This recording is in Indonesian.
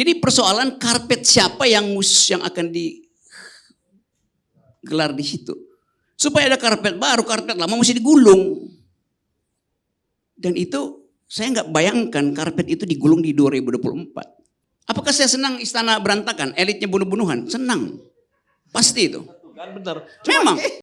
Jadi persoalan karpet siapa yang mus yang akan digelar di situ. Supaya ada karpet baru, karpet lama mesti digulung. Dan itu saya nggak bayangkan karpet itu digulung di 2024. Apakah saya senang istana berantakan, elitnya bunuh-bunuhan? Senang. Pasti itu. Kan benar. Memang.